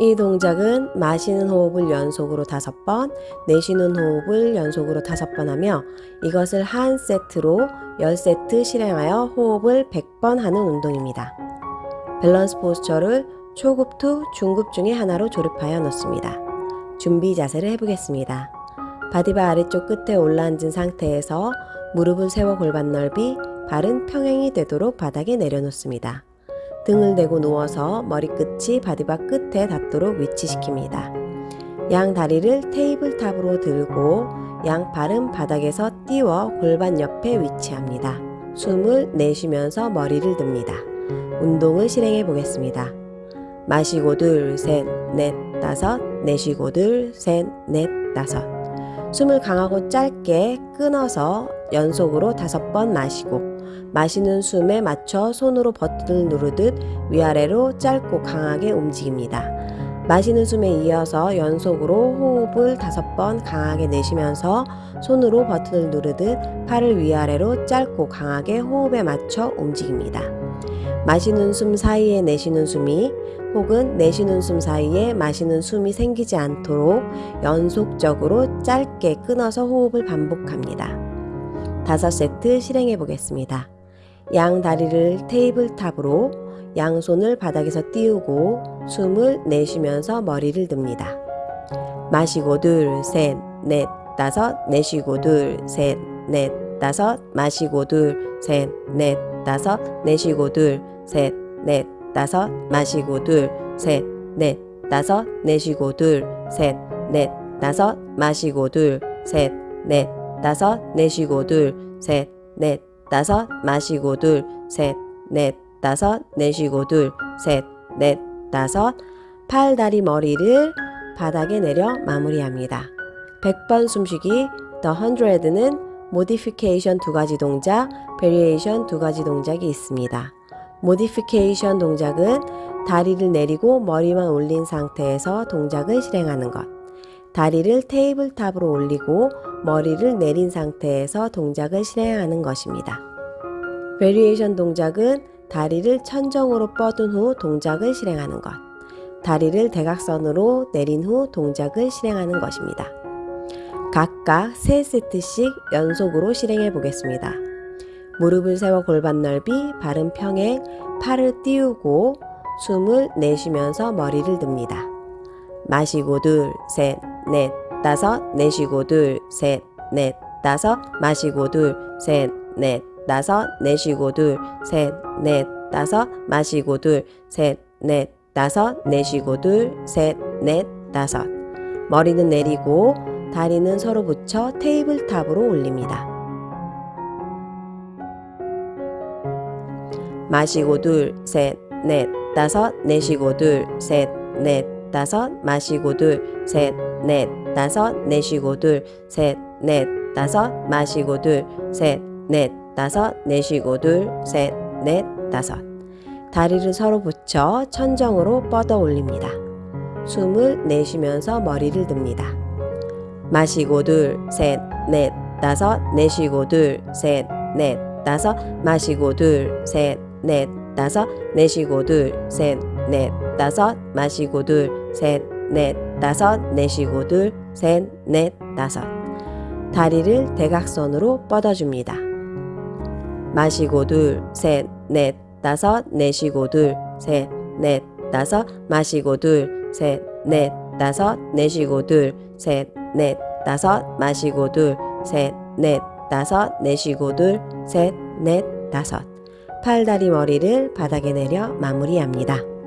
이 동작은 마시는 호흡을 연속으로 다섯 번, 내쉬는 호흡을 연속으로 다섯 번 하며 이것을 한 세트로 10세트 실행하여 호흡을 100번 하는 운동입니다. 밸런스 posture를 초급 to 중급 중에 하나로 조립하여 놓습니다. 준비 자세를 해보겠습니다. 바디바 아래쪽 끝에 올라앉은 상태에서 무릎을 세워 골반 넓이, 발은 평행이 되도록 바닥에 내려놓습니다. 등을 대고 누워서 머리끝이 바디바 끝에 닿도록 위치시킵니다. 양 다리를 tabletop으로 들고 양 발은 바닥에서 띄워 골반 옆에 위치합니다. 숨을 내쉬면서 머리를 듭니다. 운동을 실행해 보겠습니다. 마시고 둘, 셋, 넷, 다섯, 내쉬고 둘, 셋, 넷, 다섯. 숨을 강하고 짧게 끊어서 연속으로 다섯 번 마시고 마시는 숨에 맞춰 손으로 버튼을 누르듯 위아래로 짧고 강하게 움직입니다. 마시는 숨에 이어서 연속으로 호흡을 다섯 번 강하게 내쉬면서 손으로 버튼을 누르듯 팔을 위아래로 짧고 강하게 호흡에 맞춰 움직입니다. 마시는 숨 사이에 내쉬는 숨이 혹은 내쉬는 숨 사이에 마시는 숨이 생기지 않도록 연속적으로 짧게 끊어서 호흡을 반복합니다. 다섯 세트 실행해 보겠습니다. 양 다리를 테이블탑으로 양손을 바닥에서 띄우고 숨을 내쉬면서 머리를 듭니다. 마시고 둘, 셋, 넷, 다섯, 내쉬고 둘, 셋, 넷, 다섯, 마시고 둘, 셋, 넷, 다섯, 내쉬고 둘, 셋, 넷, 다섯, 마시고 둘, 셋, 넷, 다섯, 내쉬고 둘, 셋, 넷, 다섯, 마시고 둘, 셋, 넷, 다섯, 내쉬고 둘, 셋, 넷, 다섯, 마시고 둘, 셋, 넷, 다섯, 내쉬고 둘, 셋, 넷, 다섯. 팔, 다리, 머리를 바닥에 내려 마무리합니다. 100번 숨쉬기 The 100는 modification 두 가지 동작, variation 두 가지 동작이 있습니다. modification 동작은 다리를 내리고 머리만 올린 상태에서 동작을 실행하는 것. 다리를 tabletop으로 올리고 머리를 내린 상태에서 동작을 실행하는 것입니다. variation 동작은 다리를 천정으로 뻗은 후 동작을 실행하는 것. 다리를 대각선으로 내린 후 동작을 실행하는 것입니다. 각각 3세트씩 연속으로 실행해 보겠습니다. 무릎을 세워 골반 넓이, 발은 평행, 팔을 띄우고 숨을 내쉬면서 머리를 듭니다. 마시고 둘, 셋, 넷, 다섯, 내쉬고 둘, 셋, 넷, 다섯, 마시고 둘, 셋, 넷, 다섯, 내쉬고 둘, 셋, 넷, 다섯, 마시고 둘, 셋, 넷, 다섯, 내쉬고 둘, 셋, 넷, 다섯. 머리는 내리고 다리는 서로 붙여 tabletop으로 올립니다. 마시고 둘, 셋, 넷, 다섯, 내쉬고 둘, 셋, 넷, 다섯, 마시고 둘, 셋, 넷, 다섯, 내쉬고 둘, 셋, 넷, 다섯, 마시고 둘, 셋, 넷, 다섯, 내쉬고 둘, 셋, 넷, 다섯. 다리를 서로 붙여 천정으로 뻗어 올립니다. 숨을 내쉬면서 머리를 듭니다. 마시고 둘, 셋, 넷, 다섯, 내쉬고 둘, 셋, 넷, 다섯, 마시고 둘, 셋, 넷, 다섯, 내쉬고 둘, 셋, 넷, 다섯, 마시고 둘, 셋, 넷, 다섯, 내쉬고 둘, 셋, 넷, 다섯. 다리를 대각선으로 뻗어줍니다. 마시고 둘, 셋, 넷, 다섯, 내쉬고 둘, 셋, 넷, 다섯, 마시고 둘, 셋, 넷, 다섯, 내쉬고 둘, 셋, 넷, 다섯, 마시고 둘, 셋, 넷, 다섯, 내쉬고 둘, 셋, 넷, 다섯. 팔다리 머리를 바닥에 내려 마무리합니다.